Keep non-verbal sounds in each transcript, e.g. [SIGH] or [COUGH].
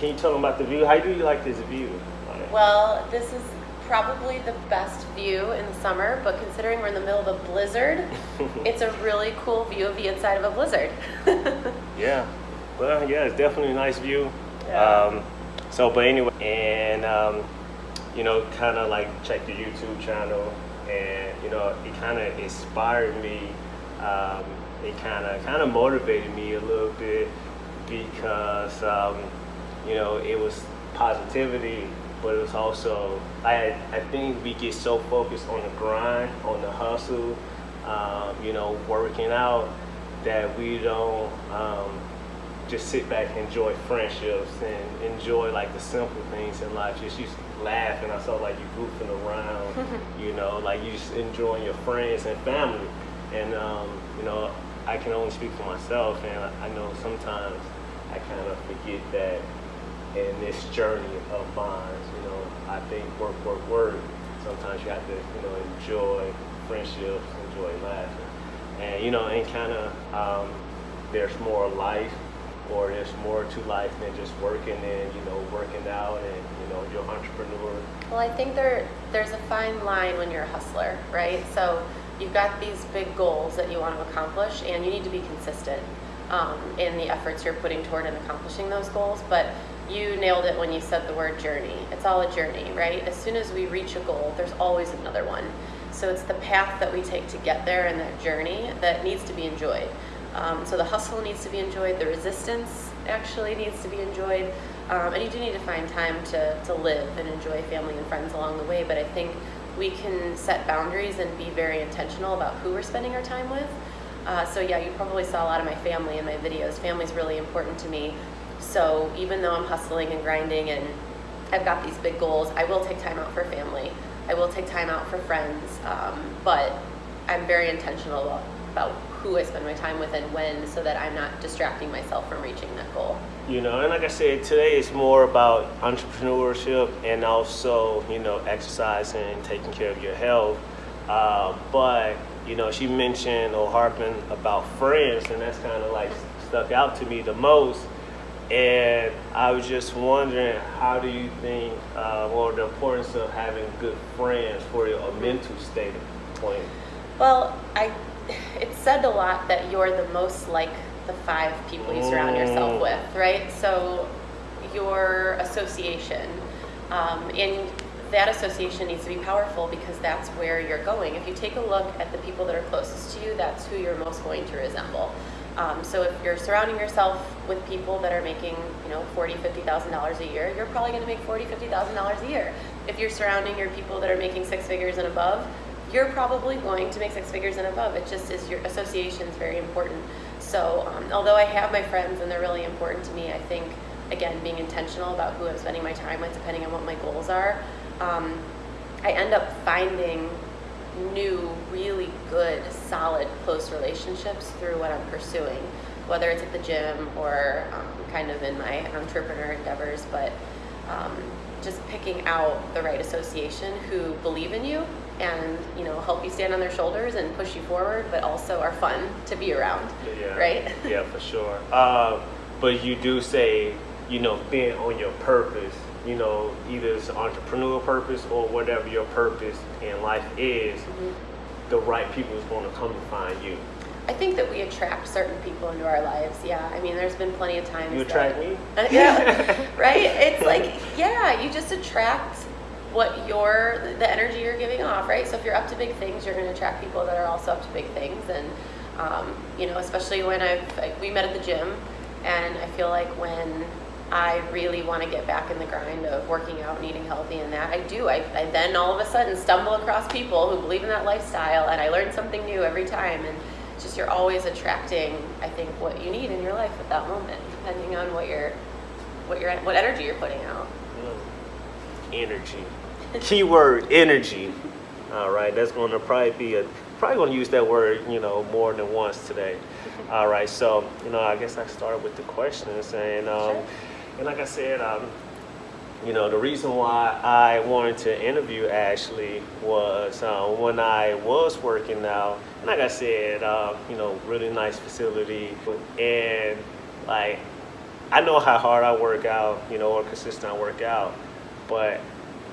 can you tell them about the view? How do you like this view? Well, this is probably the best view in the summer, but considering we're in the middle of a blizzard, [LAUGHS] it's a really cool view of the inside of a blizzard. [LAUGHS] yeah, well, yeah, it's definitely a nice view. Yeah. Um, so, but anyway, and um, you know, kind of like check the YouTube channel, and you know, it kind of inspired me. Um, it kind of kind of motivated me a little bit because um, you know it was positivity but it was also I I think we get so focused on the grind, on the hustle, um, you know, working out that we don't um, just sit back and enjoy friendships and enjoy like the simple things in life. Just you laugh and I saw like you goofing around, [LAUGHS] you know, like you just enjoying your friends and family. And um, you know, I can only speak for myself, and I, I know sometimes I kind of forget that in this journey of mine. You know, I think work, work, work. Sometimes you have to, you know, enjoy friendships, enjoy laughing, and you know, and kind of um, there's more life, or there's more to life than just working and you know working out and you know you're entrepreneur. Well, I think there there's a fine line when you're a hustler, right? So you've got these big goals that you want to accomplish, and you need to be consistent um, in the efforts you're putting toward and accomplishing those goals, but you nailed it when you said the word journey. It's all a journey, right? As soon as we reach a goal, there's always another one. So it's the path that we take to get there and that journey that needs to be enjoyed. Um, so the hustle needs to be enjoyed, the resistance actually needs to be enjoyed, um, and you do need to find time to, to live and enjoy family and friends along the way. But I think we can set boundaries and be very intentional about who we're spending our time with. Uh, so yeah, you probably saw a lot of my family in my videos. Family's really important to me. So even though I'm hustling and grinding and I've got these big goals, I will take time out for family. I will take time out for friends, um, but I'm very intentional about, who I spend my time with and when so that I'm not distracting myself from reaching that goal. You know, and like I said, today is more about entrepreneurship and also, you know, exercising, and taking care of your health. Uh, but, you know, she mentioned or harping about friends, and that's kind of like stuck out to me the most and I was just wondering, how do you think, uh, or the importance of having good friends for your mental state of point? Well, I, it's said a lot that you're the most like the five people you surround mm. yourself with, right? So your association, um, and that association needs to be powerful because that's where you're going. If you take a look at the people that are closest to you, that's who you're most going to resemble. Um, so if you're surrounding yourself with people that are making, you know, forty, fifty thousand dollars a year, you're probably going to make forty, fifty thousand dollars a year. If you're surrounding your people that are making six figures and above, you're probably going to make six figures and above. It just is your association is very important. So um, although I have my friends and they're really important to me, I think again being intentional about who I'm spending my time with, depending on what my goals are, um, I end up finding new, really good, solid, close relationships through what I'm pursuing, whether it's at the gym or um, kind of in my entrepreneur endeavors, but um, just picking out the right association who believe in you and you know help you stand on their shoulders and push you forward, but also are fun to be around. Yeah, right? yeah, for sure. Uh, but you do say you know being on your purpose you know, either it's an entrepreneurial purpose or whatever your purpose in life is, mm-hmm. the right people is going to come to find you. I think that we attract certain people into our lives. Yeah, I mean, there's been plenty of times. You attract that, me. [LAUGHS] Yeah, right. It's like, yeah, you just attract what your the energy you're giving off, right? So if you're up to big things, you're going to attract people that are also up to big things, and um, you know, especially when I've we met at the gym, and I feel like when I really want to get back in the grind of working out and eating healthy and that. I do. I, I then all of a sudden stumble across people who believe in that lifestyle and I learn something new every time. And just you're always attracting, I think, what you need in your life at that moment, depending on what you're, what you're, what energy you're putting out. Energy. [LAUGHS] Keyword energy. All right, that's going to probably be a probably going to use that word, you know, more than once today. [LAUGHS] All right, so you know, I guess I started with the questions, and um, sure. And like I said, um, you know, the reason why I wanted to interview Ashley was uh, when I was working out, like I said, uh, you know, really nice facility. And like I know how hard I work out, you know, or consistent I work out, but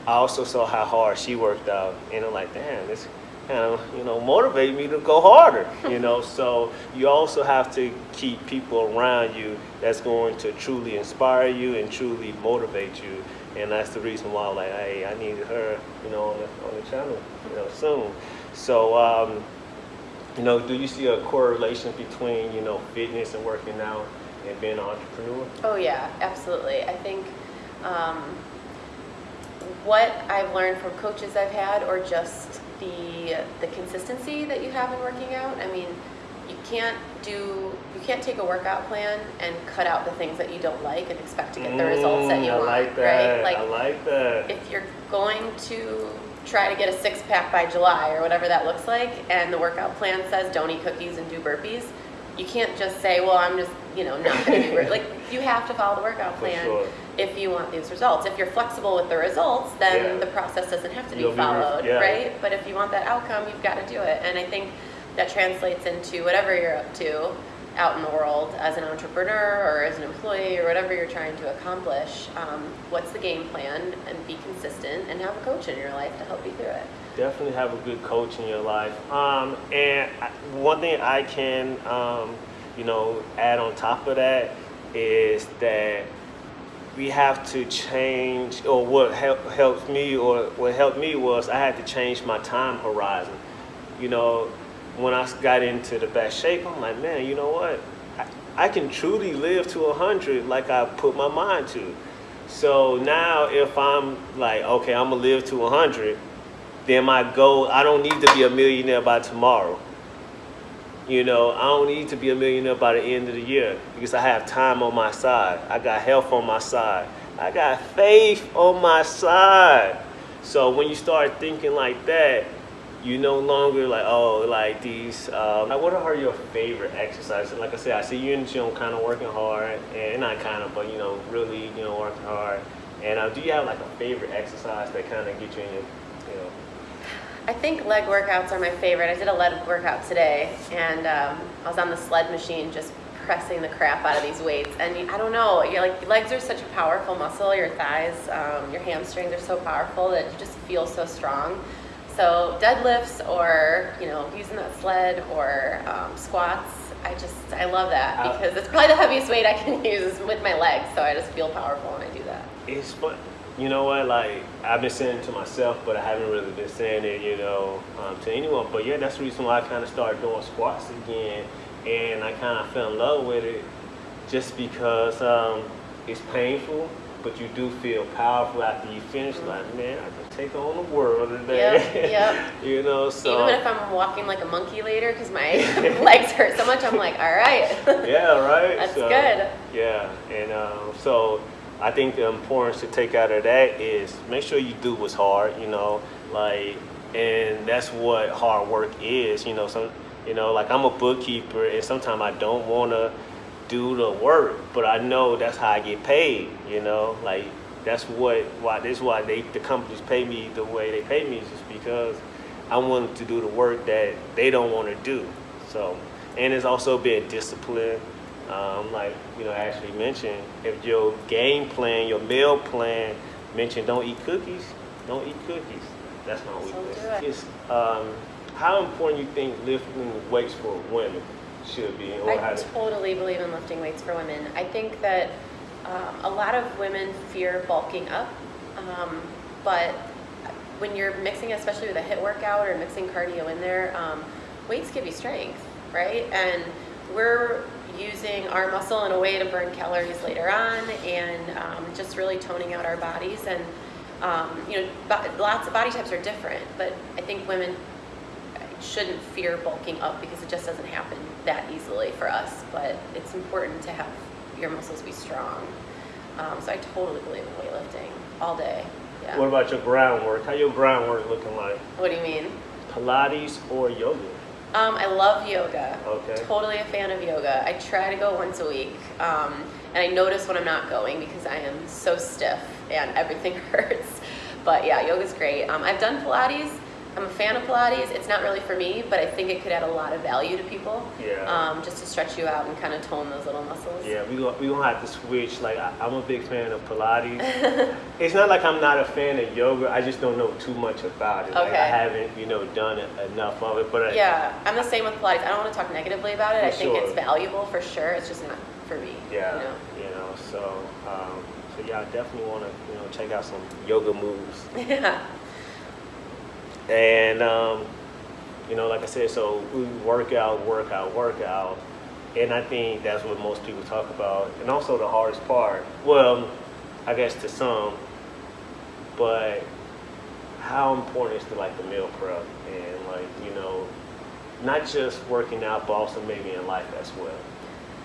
I also saw how hard she worked out, and I'm like, damn, this kind of you know motivate me to go harder, you know. so you also have to keep people around you that's going to truly inspire you and truly motivate you, and that's the reason why I'm like, hey, I needed her, you know, on the on the channel, you know, soon. So. Um, you know, do you see a correlation between, you know, fitness and working out and being an entrepreneur? Oh yeah, absolutely. I think um, what I've learned from coaches I've had, or just the the consistency that you have in working out. I mean, you can't do you can't take a workout plan and cut out the things that you don't like and expect to get the results that you Mm, I want. like that. Right? Like I like that. if you're going to try to get a six pack by July or whatever that looks like, and the workout plan says don't eat cookies and do burpees, you can't just say, well, I'm just, you know, not going to do it. [LAUGHS] Like, you have to follow the workout plan sure. if you want these results. If you're flexible with the results, then Yeah. the process doesn't have to be You'll be followed, yeah. right? But if you want that outcome, you've got to do it. And I think that translates into whatever you're up to out in the world as an entrepreneur or as an employee or whatever you're trying to accomplish. Um, what's the game plan and be consistent and have a coach in your life to help you through it. Definitely have a good coach in your life. Um, and one thing I can, um, you know, add on top of that is that we have to change, or what help, helped me, or what helped me was I had to change my time horizon. You know, when I got into the best shape, I'm like, man, you know what? I, I can truly live to 100 like I put my mind to. So now if I'm like, okay, I'm gonna live to 100, then my goal, I don't need to be a millionaire by tomorrow. You know, I don't need to be a millionaire by the end of the year because I have time on my side. I got health on my side. I got faith on my side. So when you start thinking like that, you no longer like, oh, like these, um, like what are your favorite exercises? Like I said, I see you in the gym kind of working hard, and not kind of, but you know, really, you know, working hard. And uh, do you have like a favorite exercise that kind of get you in your, I think leg workouts are my favorite. I did a leg workout today, and um, I was on the sled machine just pressing the crap out of these weights. And I don't know, your like legs are such a powerful muscle. Your thighs, um, your hamstrings are so powerful that you just feel so strong. So deadlifts, or you know, using that sled, or um, squats. I just I love that because it's probably the heaviest weight I can [LAUGHS] use with my legs. So I just feel powerful when I do that. It's fun. You know what? Like I've been saying it to myself, but I haven't really been saying it, you know, um, to anyone. But yeah, that's the reason why I kind of started doing squats again, and I kind of fell in love with it, just because um, it's painful, but you do feel powerful after you finish. Like man, I can take on the world today. Yep, yep. [LAUGHS] you know, so Even if I'm walking like a monkey later because my [LAUGHS] legs hurt so much, I'm like, all right. yeah, right. [LAUGHS] That's So, good. Yeah, and um, so I think the importance to take out of that is make sure you do what's hard. You know, like, and that's what hard work is. You know, some, you know, like I'm a bookkeeper, and sometimes I don't want to do the work, but I know that's how I get paid. You know, like that's what why this is why they the companies pay me the way they pay me is just because I want to do the work that they don't want to do. So, and it's also being disciplined. Um, like you know, Ashley mentioned, if your game plan, your meal plan mentioned don't eat cookies, don't eat cookies. That's my So weakness. do it. It's, um, how important you think lifting weights for women should be, or I totally believe in lifting weights for women. I think that um, a lot of women fear bulking up, um, but when you're mixing, especially with a HIIT workout or mixing cardio in there, um, weights give you strength, right? And we're using our muscle in a way to burn calories later on, and um, just really toning out our bodies. And um, you know, lots of body types are different, but I think women shouldn't fear bulking up because it just doesn't happen that easily for us. But it's important to have your muscles be strong. Um, so I totally believe in weightlifting all day. Yeah. What about your groundwork? How your groundwork looking like? What do you mean? Pilates or yoga? Um, I love yoga. Okay. Totally a fan of yoga. I try to go once a week, um, and I notice when I'm not going because I am so stiff and everything [LAUGHS] hurts. But yeah, yoga's great. Um, I've done Pilates. I'm a fan of Pilates. It's not really for me, but I think it could add a lot of value to people. Yeah. Um, just to stretch you out and kind of tone those little muscles. Yeah, we gonna, we gonna have to switch. Like I, I'm a big fan of Pilates. [LAUGHS] it's not like I'm not a fan of yoga. I just don't know too much about it. Like, Okay. I haven't, you know, done enough of it. But I, Yeah, I'm the same with Pilates. I don't want to talk negatively about it. I think it's valuable for sure. It's just not for me. yeah, You know? you know. So, um, so yeah, I definitely want to, you know, check out some yoga moves. [LAUGHS] Yeah. And um, you know, like I said, so we work out, work out, work out, and I think that's what most people talk about. And also the hardest part, well, I guess to some, but how important is the like the meal prep and like you know, not just working out, but also maybe in life as well.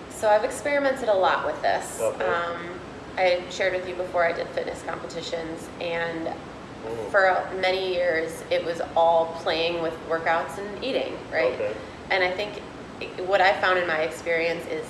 So I've experimented a lot with this. Okay. Um, I shared with you before I did fitness competitions, and. For many years it was all playing with workouts and eating, right? Okay. And I think what I found in my experience is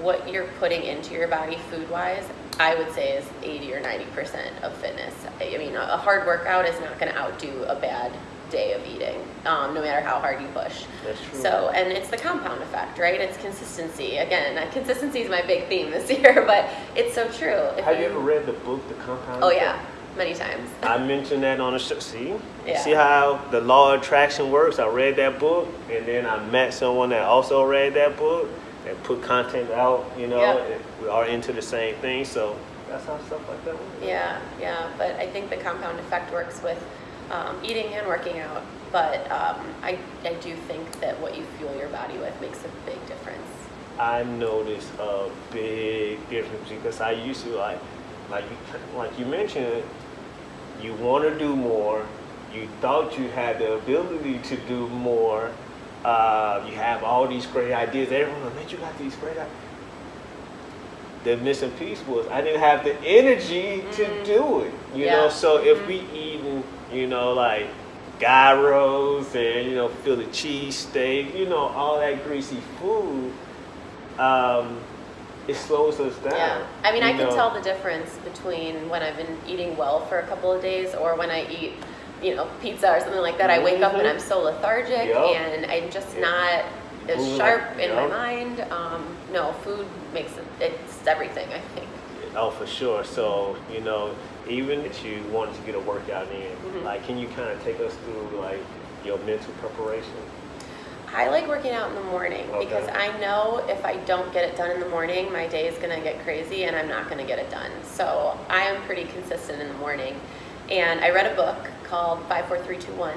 what you're putting into your body food wise, I would say is 80 or 90% of fitness. I mean, a hard workout is not going to outdo a bad day of eating, um, no matter how hard you push. That's true. So, and it's the compound effect, right? It's consistency. Again, uh, consistency is my big theme this [LAUGHS] year, but it's so true. If Have you ever read the book, The Compound? Oh Effect? yeah, many times. I mentioned that on the show. See, Yeah. see how the law of attraction works. I read that book, and then I met someone that also read that book and put content out. You know, Yeah. we are into the same thing. So that's how stuff like that works. Yeah, yeah, but I think the compound effect works with um, eating and working out. But um, I, I do think that what you fuel your body with makes a big difference. I noticed a big difference because I used to like, like you, like you mentioned, you want to do more. You thought you had the ability to do more. Uh, you have all these great ideas. Everyone, man, you got these great ideas. The missing piece was I didn't have the energy to Mm. do it. You Yeah. know, so if Mhm. we eating, you know, like gyros and you know, Philly cheesesteak, you know, all that greasy food, um, it slows us down. Yeah, I mean, I can tell the difference between when I've been eating well for a couple of days or when I eat, you know, pizza or something like that. I wake up and Mhm. I'm so lethargic Yup. and I'm just Yeah. not as Moving sharp like- in my mind. Um, no, food makes it, it's everything, I think. Oh, for sure. So, you know, even if you wanted to get a workout in, Mhm. like, can you kind of take us through like your mental preparation? I like working out in the morning Okay. because I know if I don't get it done in the morning, my day is going to get crazy and I'm not going to get it done. So I am pretty consistent in the morning. And I read a book called 54321.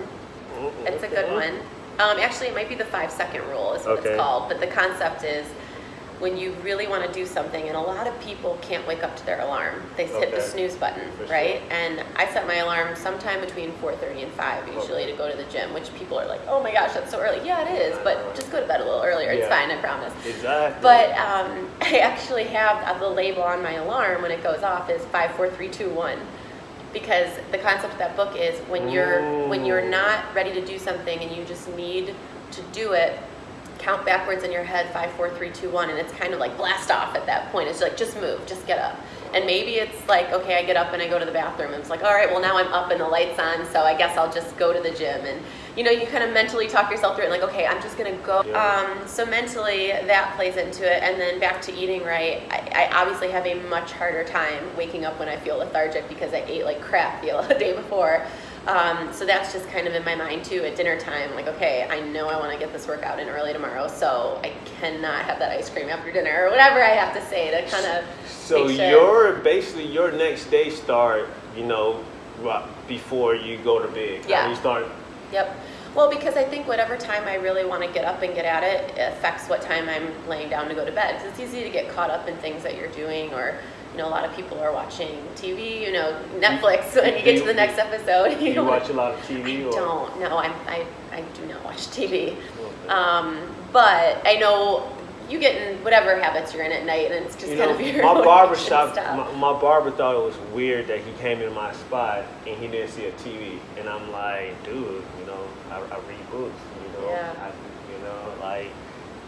It's a good one. Um, actually, it might be the five second rule, is what Okay. it's called. But the concept is when you really want to do something, and a lot of people can't wake up to their alarm. They hit the snooze button, right? And I set my alarm sometime between 4:30 and 5 usually Okay. to go to the gym. Which people are like, "Oh my gosh, that's so early." Yeah, it is, but just go to bed a little earlier. It's Yeah. fine, I promise. Exactly. But um, [LAUGHS] I actually have uh, the label on my alarm when it goes off is five, four, three, two, one, because the concept of that book is when you're when you're not ready to do something and you just need to do it, count backwards in your head five, four, three, two, one, and it's kind of like blast off at that point. It's like just move, just get up. And maybe it's like, okay, I get up and I go to the bathroom. And it's like, all right, well now I'm up and the lights on, so I guess I'll just go to the gym. And you know, you kind of mentally talk yourself through it, like, okay, I'm just gonna go. Yeah. Um, so mentally, that plays into it. And then back to eating right. I, I obviously have a much harder time waking up when I feel lethargic because I ate like crap the [LAUGHS] day before. Um, so that's just kind of in my mind too at dinner time. Like, okay, I know I want to get this workout in early tomorrow, so I cannot have that ice cream after dinner or whatever I have to say to kind of. So make sure- your basically your next day start, you know, right before you go to bed. Yeah. You start. Yep. Well, because I think whatever time I really want to get up and get at it affects what time I'm laying down to go to bed. 'Cause it's easy to get caught up in things that you're doing, or you know, a lot of people are watching TV. You know, Netflix. When you get to the next episode, Do you don't- watch a lot of TV? I or? don't. No, I'm, I I do not watch TV. Um, but I know you get in whatever habits you're in at night, and it's just You kind know, of [LAUGHS] your my barber shop, my, my barber thought it was weird that he came in my spot and he didn't see a TV, and I'm like, dude, you know, I, I read books, you know, Yeah. I, you know, like,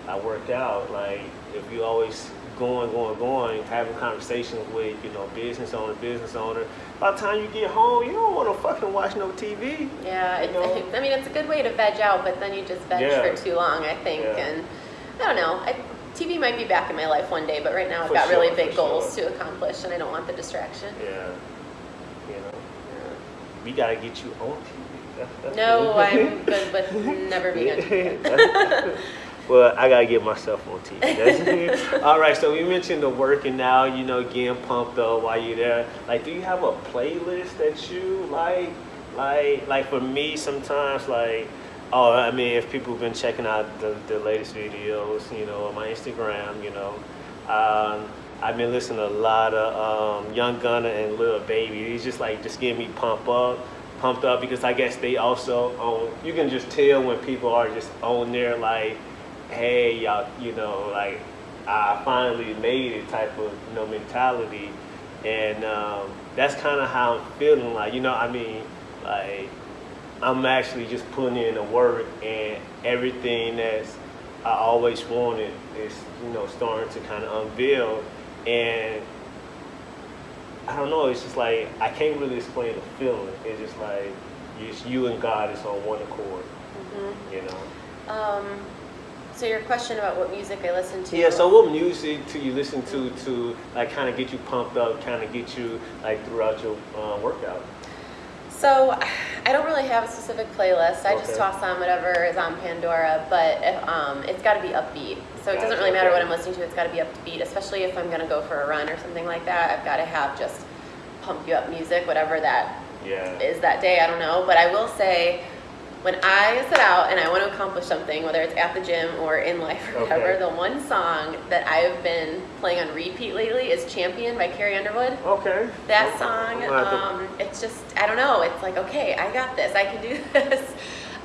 I work out. Like if you always going, going, going, having conversations with you know business owner, business owner. By the time you get home, you don't want to fucking watch no TV. Yeah, you it, [LAUGHS] know? I mean it's a good way to veg out, but then you just veg Yeah. for too long, I think. Yeah. And I don't know. I, TV might be back in my life one day, but right now I've For got really big goals sure. to accomplish, and I don't want the distraction. Yeah, you know, we gotta get you on TV. That's- that's No. [LAUGHS] I'm good with never being on TV. Well, I gotta get myself on TV. All right, so we mentioned the working now, you know, getting pumped up while you're there. Like, do you have a playlist that you like? Like, like for me, sometimes, like, oh, I mean, if people have been checking out the, the latest videos, you know, on my Instagram, you know, um, I've been listening to a lot of um, Young Gunna and Lil Baby. It's just like just getting me pumped up, pumped up because I guess they also own. You can just tell when people are just on there like, hey, y'all, you know, like I finally made it type of you know mentality, and um, that's kind of how I'm feeling. Like you know, I mean, like I'm actually just putting in the work and everything that's I always wanted is you know starting to kind of unveil and I don't know it's just like I can't really explain the feeling. It's just like it's you and God is on one accord hmm you know? Um, so your question about what music I listen to? yeah so what music do you listen to to like kind of get you pumped up kind of get you like throughout your uh, workout So [SIGHS] I don't really have a specific playlist. I just toss on whatever is on Pandora, but if, um, it's got to be upbeat. So it doesn't really matter what I'm listening to. It's got to be upbeat, especially if I'm going to go for a run or something like that. I've got to have just pump you up music, whatever that yeah is that day. I don't know, but I will say. When I set out and I want to accomplish something, whether it's at the gym or in life or whatever, Okay. the one song that I've been playing on repeat lately is Champion by Carrie Underwood. okay That Okay. song, um, it's just, I don't know, it's like, okay, I got this, I can do [LAUGHS] this.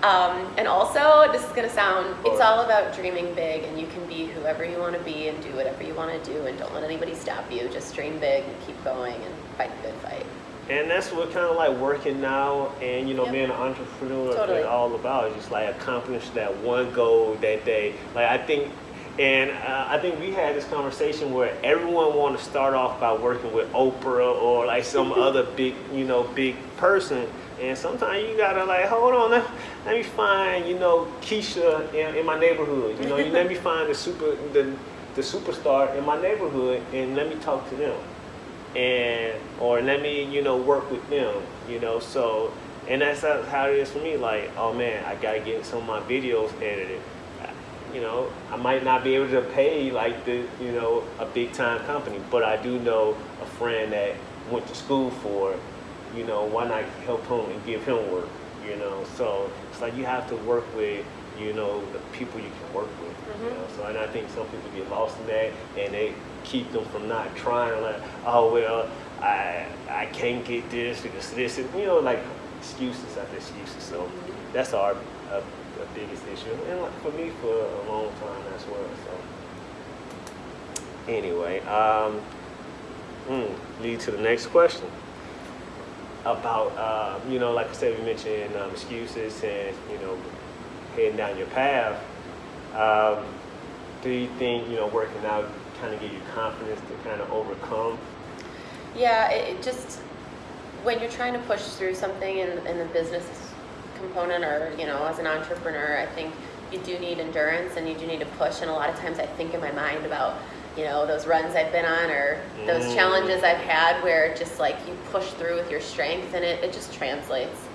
Um, and also, this is gonna sound, it's all about dreaming big and you can be whoever you wanna be and do whatever you wanna do and don't let anybody stop you. Just dream big and keep going and fight the good fight. And that's what kind of like working now and you know Yep. being an entrepreneur Totally. is all about. Just like accomplish that one goal that day. Like I think, and uh, I think we had this conversation where everyone want to start off by working with Oprah or like some [LAUGHS] other big you know big person. And sometimes you gotta like hold on, let, let me find you know Keisha in, in my neighborhood. You know, you let me [LAUGHS] find the super the the superstar in my neighborhood and let me talk to them and or let me you know work with them you know so and that's how it is for me like oh man i gotta get some of my videos edited. You know i might not be able to pay like the you know a big time company but i do know a friend that went to school for you know why not help him and give him work you know? So it's like you have to work with you know the people you can work with you know so and i think some people get lost in that and they keep them from not trying like oh well i i can't get this because this is you know like excuses after excuses. So that's our uh, biggest issue. And like for me for a long time as well so. Anyway um mm, lead to the next question. About uh, you know like i said we mentioned um, excuses and you know heading down your path um, do you think you know working out kind of give you confidence to kind of overcome Yeah, it, it just when you're trying to push through something in, in the business component or you know as an entrepreneur, I think you do need endurance and you do need to push. And a lot of times I think in my mind about you know those runs I've been on or those Mm. challenges I've had where just like you push through with your strength and it, it just translates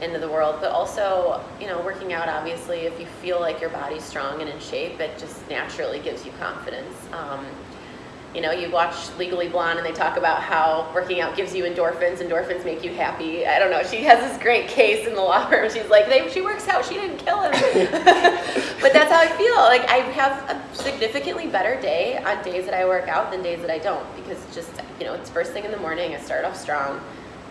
into the world. But also you know working out obviously if you feel like your body's strong and in shape, it just naturally gives you confidence. Um, you know, you watch Legally Blonde and they talk about how working out gives you endorphins. Endorphins make you happy. I don't know. She has this great case in the law firm. She's like, they, she works out. She didn't kill him. [LAUGHS] but that's how I feel. Like I have a significantly better day on days that I work out than days that I don't because just, you know, it's first thing in the morning. I start off strong.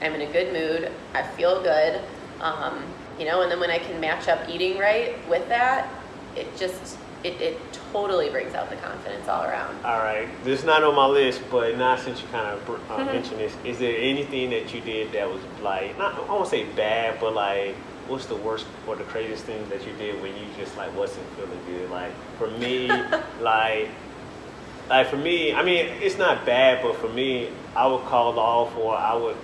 I'm in a good mood. I feel good. Um, you know, and then when I can match up eating right with that, it just, it, it totally brings out the confidence all around. all right this is not on my list but now since you kind of uh, Mhm. mentioned this is there anything that you did that was like not i won't say bad but like what's the worst or the craziest thing that you did when you just like wasn't feeling good? Like for me, [LAUGHS] like like for me, I mean, it's not bad, but for me, I would call off or I would,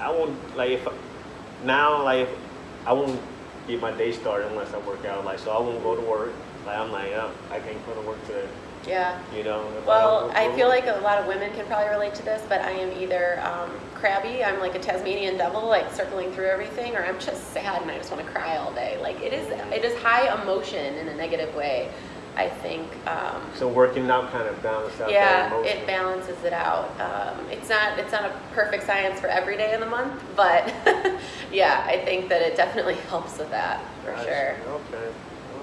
I won't like if now like I won't get my day started unless I work out. Like so, I won't go to work. Like I'm like, oh, I can't go to work today. Yeah. You know. Well, don't I feel like a lot of women can probably relate to this, but I am either um, crabby, I'm like a Tasmanian devil, like circling through everything, or I'm just sad and I just want to cry all day. Like it is, it is high emotion in a negative way. I think. Um, So working out kind of balances out that yeah, it balances it out. Um, it's not it's not a perfect science for every day in the month, but [LAUGHS] yeah, I think that it definitely [LAUGHS] helps with that for Gotcha. sure. Okay.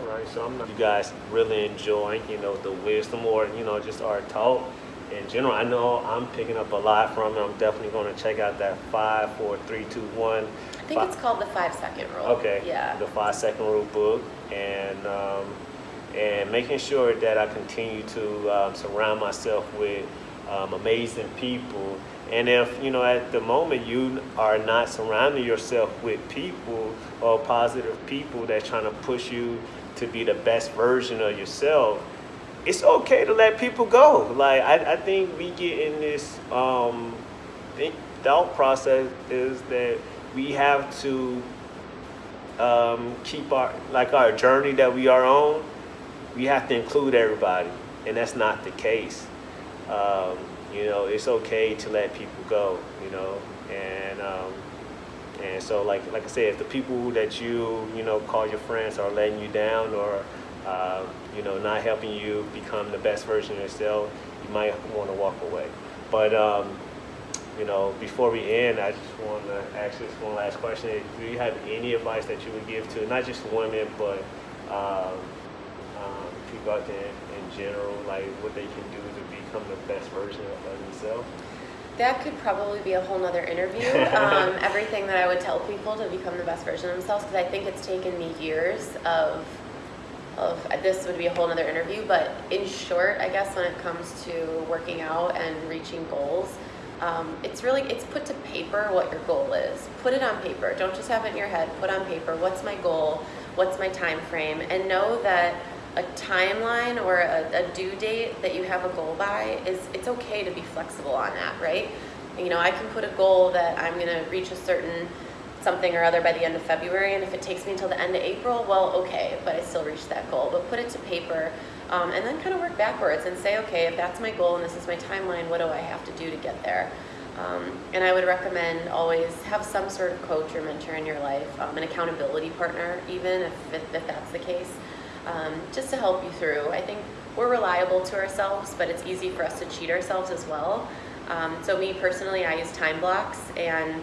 All right. So I'm not. You guys really enjoying, you know, the wisdom or you know just our talk in general. I know I'm picking up a lot from it. I'm definitely going to check out that five, four, three, two, one. I think it's called the five second rule. Okay. Yeah. The five second rule book and um, and making sure that I continue to um, surround myself with um, amazing people. And if you know at the moment you are not surrounding yourself with people or positive people that's trying to push you to be the best version of yourself, it's okay to let people go. Like I, I think we get in this um, thought process is that we have to um, keep our like our journey that we are on. We have to include everybody, and that's not the case. Um, you know, it's okay to let people go. You know, and um, and so like like I said, if the people that you you know call your friends are letting you down or uh, you know not helping you become the best version of yourself, you might want to walk away. But um, you know, before we end, I just want to ask this one last question: Do you have any advice that you would give to not just women, but um, um, people out there in general, like what they can do become the best version of themselves? That could probably be a whole nother interview. [LAUGHS] um, everything that I would tell people to become the best version of themselves, because I think it's taken me years of, of this would be a whole nother interview. But in short, I guess when it comes to working out and reaching goals, um, it's really it's put to paper what your goal is. Put it on paper. Don't just have it in your head. Put on paper. What's my goal? What's my time frame? And know that a timeline or a, a due date that you have a goal by is it's okay to be flexible on that, right? You know, I can put a goal that I'm going to reach a certain something or other by the end of February, and if it takes me until the end of April, well, okay, but I still reached that goal. But put it to paper, um, and then kind of work backwards and say, okay, if that's my goal and this is my timeline, what do I have to do to get there? Um, and I would recommend always have some sort of coach or mentor in your life, um, an accountability partner, even if, if, if that's the case, um, just to help you through. I think we're reliable to ourselves, but it's easy for us to cheat ourselves as well. Um, so me personally, I use time blocks and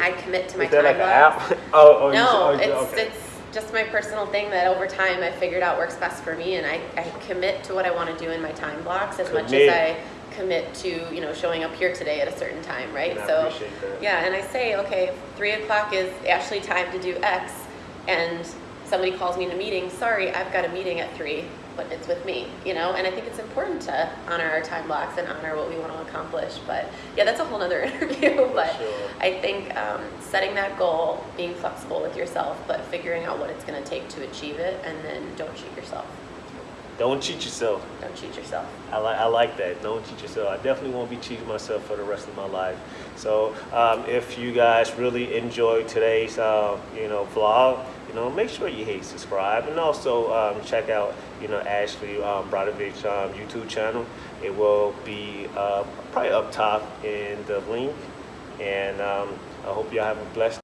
I commit to my Is that time like an app? [LAUGHS] oh, oh, you- No, oh, it's okay. it's just my personal thing that over time I figured out works best for me, and I, I commit to what I want to do in my time blocks as much as I commit to you know showing up here today at a certain time, right? And so yeah, and I say okay, three o'clock is actually time to do X, and somebody calls me in a meeting. Sorry, I've got a meeting at three, but it's with me, you know. And I think it's important to honor our time blocks and honor what we want to accomplish. But yeah, that's a whole nother [LAUGHS] interview. but sure. I think um, setting that goal, being flexible with yourself, but figuring out what it's going to take to achieve it, and then don't cheat yourself. Don't cheat yourself. Don't cheat yourself. I like I like that. Don't cheat yourself. I definitely won't be cheating myself for the rest of my life. So um, if you guys really enjoyed today's uh, you know vlog, you know make sure you hit subscribe and also um, check out you know Ashley um, Brodovich um, YouTube channel. It will be uh, probably up top in the link. And um, I hope y'all have a blessed.